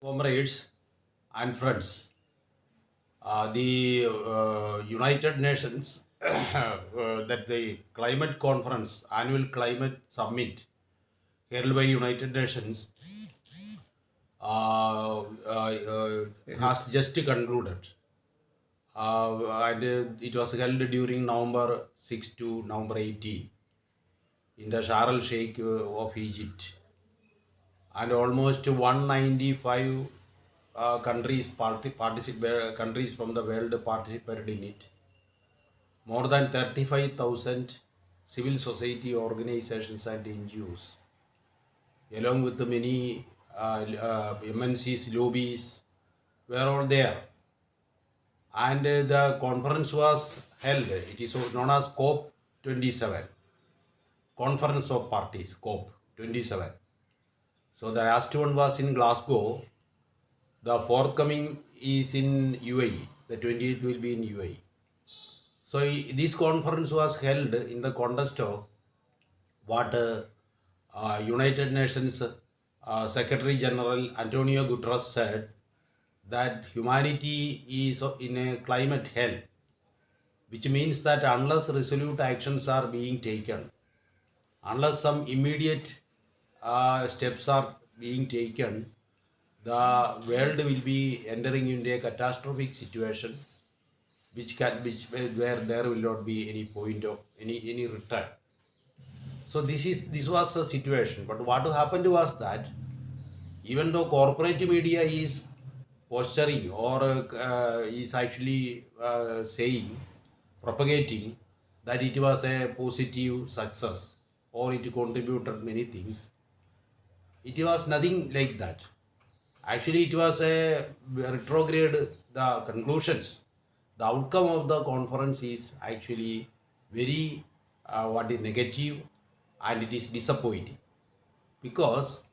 comrades and friends, uh, the uh, United Nations, uh, that the climate conference, annual climate summit held by United Nations, uh, uh, uh, has just concluded. And it was held during November 6 to November 18 in the Sharm el Sheikh of Egypt and almost 195 uh, countries parti- participate countries from the world participated in it. More than 35000 civil society organizations and NGOs along with the many uh, uh, MNCs lobbies were all there. And uh, the conference was held. It is known as COP 27 conference of parties COP 27 so the last one was in Glasgow. The forthcoming is in UAE. The 28th will be in UAE. So this conference was held in the context of what uh, uh, United Nations uh, Secretary General Antonio Guterres said that humanity is in a climate hell, which means that unless resolute actions are being taken, unless some immediate uh, steps are being taken, the world will be entering into a catastrophic situation, which can which where there will not be any point of any any return. So this is this was the situation. But what happened was that even though corporate media is posturing or uh, is actually uh, saying, propagating that it was a positive success or it contributed many things, it was nothing like that. Actually, it was a retrograde. The conclusions, the outcome of the conference is actually very uh, what is negative, and it is disappointing because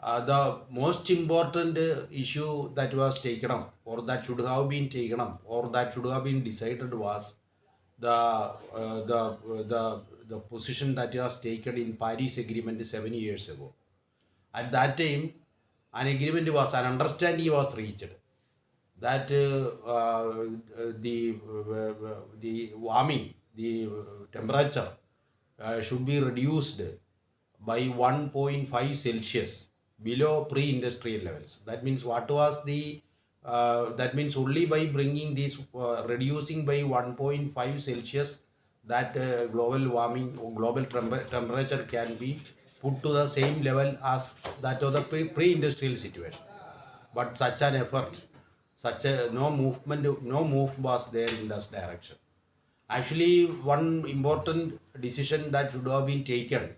uh, the most important issue that was taken up or that should have been taken up or that should have been decided was the uh, the the the position that was taken in Paris Agreement seven years ago. At that time, an agreement was an understanding was reached that uh, uh, the uh, the warming, the temperature uh, should be reduced by 1.5 Celsius below pre-industrial levels. That means what was the uh, that means only by bringing this uh, reducing by 1.5 Celsius that uh, global warming global temper- temperature can be put to the same level as that of the pre- pre-industrial situation. But such an effort such a no movement no move was there in this direction. Actually one important decision that should have been taken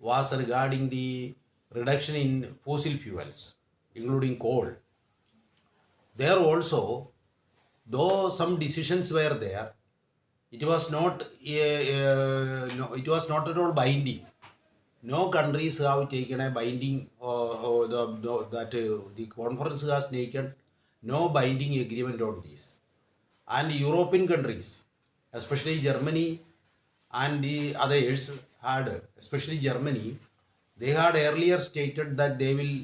was regarding the reduction in fossil fuels including coal. There also though some decisions were there it was not uh, uh, no, it was not at all binding no countries have taken a binding or, or the, the that uh, the conference has taken no binding agreement on this. And european countries especially germany and the others had especially germany they had earlier stated that they will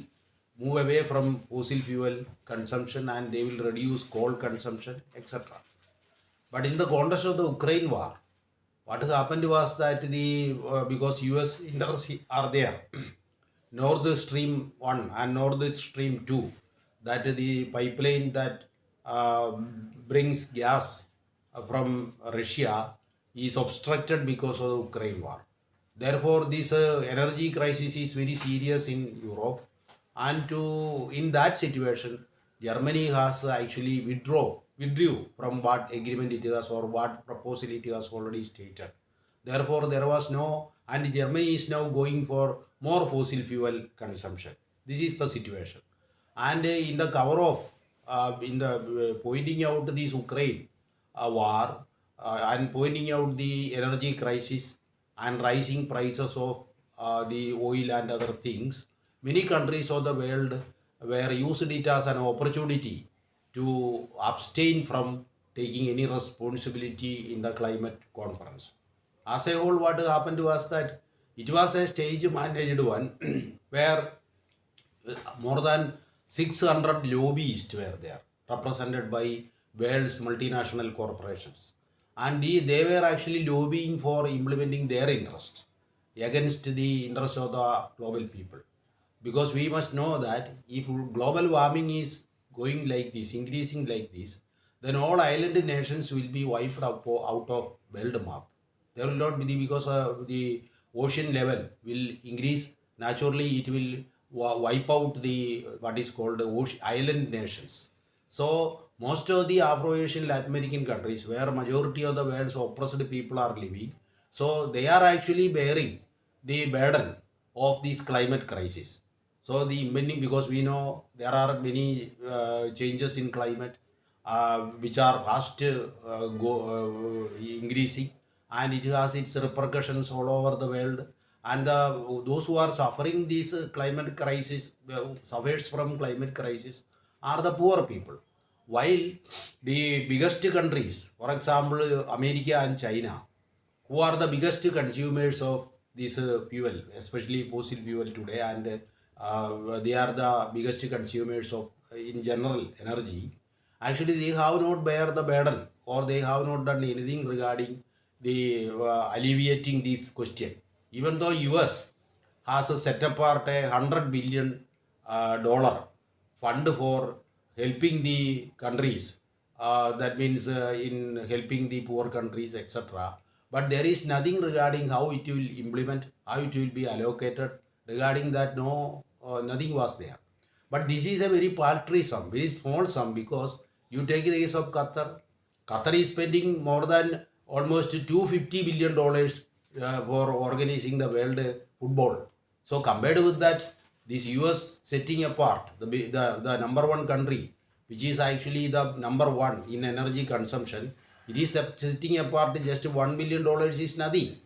move away from fossil fuel consumption and they will reduce coal consumption etc but in the context of the Ukraine war, what has happened was that the uh, because US interests are there, Nord Stream one and Nord Stream two, that the pipeline that uh, brings gas from Russia is obstructed because of the Ukraine war. Therefore, this uh, energy crisis is very serious in Europe, and to in that situation, Germany has actually withdraw withdrew from what agreement it was or what proposal it was already stated. Therefore, there was no, and Germany is now going for more fossil fuel consumption. This is the situation. And in the cover of, uh, in the uh, pointing out this Ukraine uh, war uh, and pointing out the energy crisis and rising prices of uh, the oil and other things, many countries of the world were used it as an opportunity to abstain from taking any responsibility in the climate conference. As a whole, what happened was that it was a stage managed one where uh, more than 600 lobbyists were there, represented by world's multinational corporations. And the, they were actually lobbying for implementing their interest against the interest of the global people. Because we must know that if global warming is going like this, increasing like this, then all island nations will be wiped out, of world map. There will not be the, because of the ocean level will increase. Naturally, it will wipe out the what is called ocean, island nations. So most of the Afro-Asian Latin American countries, where majority of the world's oppressed people are living, so they are actually bearing the burden of this climate crisis. So the many because we know there are many uh, changes in climate uh, which are fast uh, go, uh, increasing and it has its repercussions all over the world. And the, those who are suffering this climate crisis uh, suffers from climate crisis are the poor people. While the biggest countries for example america and china who are the biggest consumers of this uh, fuel, especially fossil fuel today, and they are the biggest consumers of, uh, in general, energy. Actually, they have not bear the burden, or they have not done anything regarding the uh, alleviating this question. Even though US has set apart a hundred billion uh, dollar fund for helping the countries uh, that means uh, in helping the poor countries etc but there is nothing regarding how it will implement how it will be allocated regarding that no uh, nothing was there. But this is a very paltry sum very small sum because you take the case of qatar. Qatar is spending more than almost 250 billion dollars uh, for organizing the world football. So compared with that this us setting apart the, the the number one country which is actually the number one in energy consumption it is setting apart just 1 billion dollars is nothing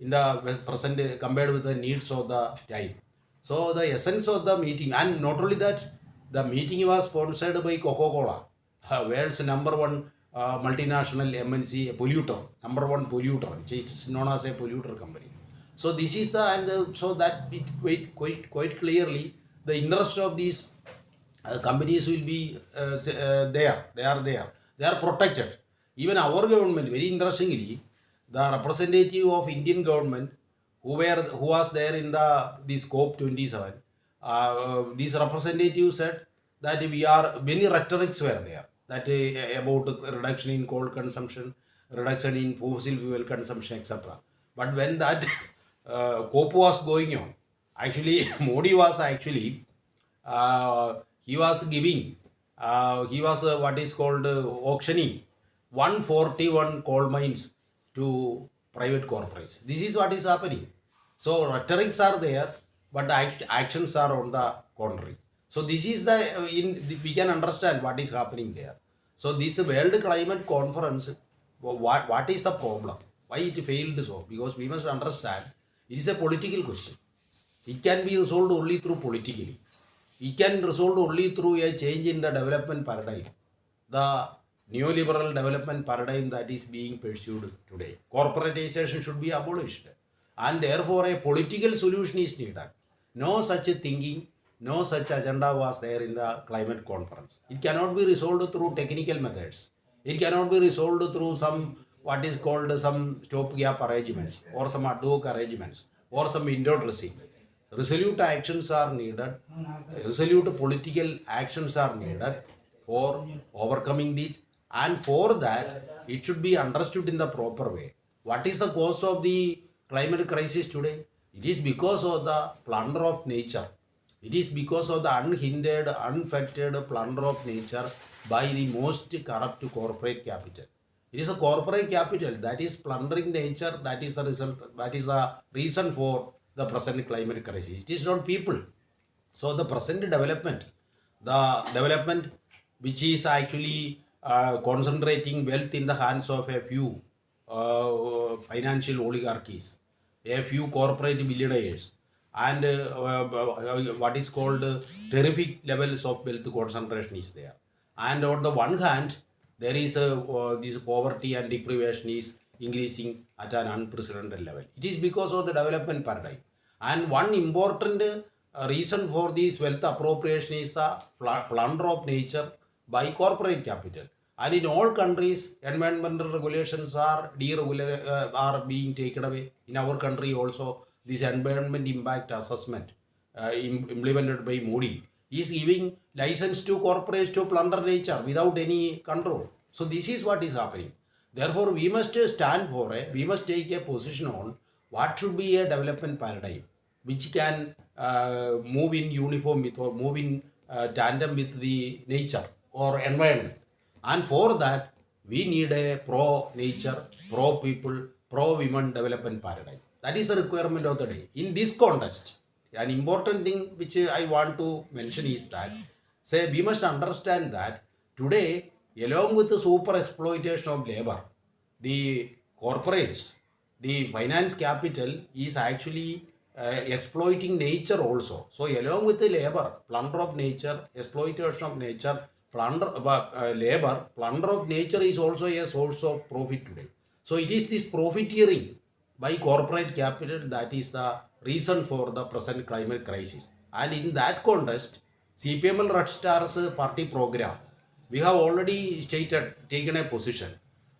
in the present compared with the needs of the time. So the essence of the meeting and not only that the meeting was sponsored by coca-cola world's number one uh, multinational mnc polluter number one polluter it is known as a polluter company. So this is the and uh, so that it quite quite quite clearly the interest of these uh, companies will be uh, uh, there they are there. They are protected. Even our government very interestingly the representative of indian government who were who was there in the this COP 27 uh, this representative said that we are many rhetorics were there that uh, about reduction in coal consumption reduction in fossil fuel consumption etc but when that uh, COP was going on actually modi was actually uh, he was giving uh, he was uh, what is called uh, auctioning 141 coal mines to private corporates. This is what is happening. So rhetorics are there but act- actions are on the contrary. So this is the in we can understand what is happening there. So this world climate conference what, what is the problem? Why it failed so? Because we must understand it is a political question. It can be resolved only through politically. It can be resolved only through a change in the development paradigm. The neoliberal development paradigm that is being pursued today. Corporatization should be abolished. And therefore a political solution is needed. No such a thinking, no such agenda was there in the climate conference. It cannot be resolved through technical methods. It cannot be resolved through some what is called some stopgap arrangements or some ad hoc arrangements or some window dressing. Resolute actions are needed. Resolute political actions are needed for overcoming these. And for that, it should be understood in the proper way. What is the cause of the climate crisis today? It is because of the plunder of nature. It is because of the unhindered, unfettered plunder of nature by the most corrupt corporate capital. It is a corporate capital that is plundering nature. That is the result. That is the reason for the present climate crisis. It is not people. So the present development, the development which is actually uh, concentrating wealth in the hands of a few uh, financial oligarchies, a few corporate billionaires, and uh, uh, what is called terrific levels of wealth concentration is there. And on the one hand, there is a, this poverty and deprivation is increasing at an unprecedented level. It is because of the development paradigm. And one important reason for this wealth appropriation is the plunder of nature by corporate capital. And in all countries, environmental regulations are uh, are being taken away. In our country also, this environment impact assessment uh, im- implemented by Modi is giving license to corporates to plunder nature without any control. So this is what is happening. Therefore, we must stand for a, we must take a position on what should be a development paradigm which can uh, move in uniform with or move in uh, tandem with the nature or environment. And for that, we need a pro nature, pro people, pro women development paradigm. That is a requirement of the day. In this context, an important thing which I want to mention is that, say, we must understand that today, along with the super exploitation of labor, the corporates, the finance capital is actually uh, exploiting nature also. So, along with the labor, plunder of nature, exploitation of nature, plunder uh, uh, labor, plunder of nature is also a source of profit today. So, it is this profiteering by corporate capital that is the reason for the present climate crisis. And in that context, CPML Red Stars party program, we have already stated, taken a position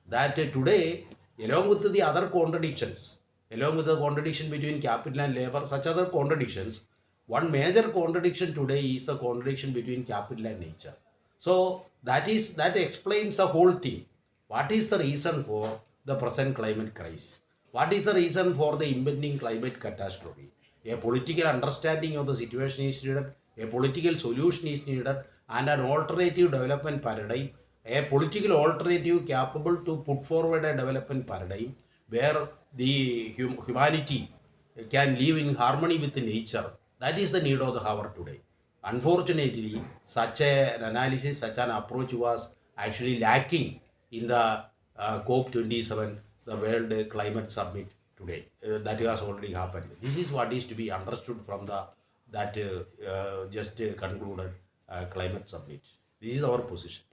that uh, today, along with the other contradictions, along with the contradiction between capital and labor, such other contradictions, one major contradiction today is the contradiction between capital and nature. So that is that explains the whole thing. What is the reason for the present climate crisis? What is the reason for the impending climate catastrophe? A political understanding of the situation is needed, a political solution is needed, and an alternative development paradigm, a political alternative capable to put forward a development paradigm where the hum- humanity can live in harmony with nature. That is the need of the hour today. Unfortunately, such a, an analysis, such an approach was actually lacking in the uh, COP27, the World Climate Summit today. Uh, that has already happened. This is what is to be understood from the that uh, uh, just concluded uh, climate summit. This is our position.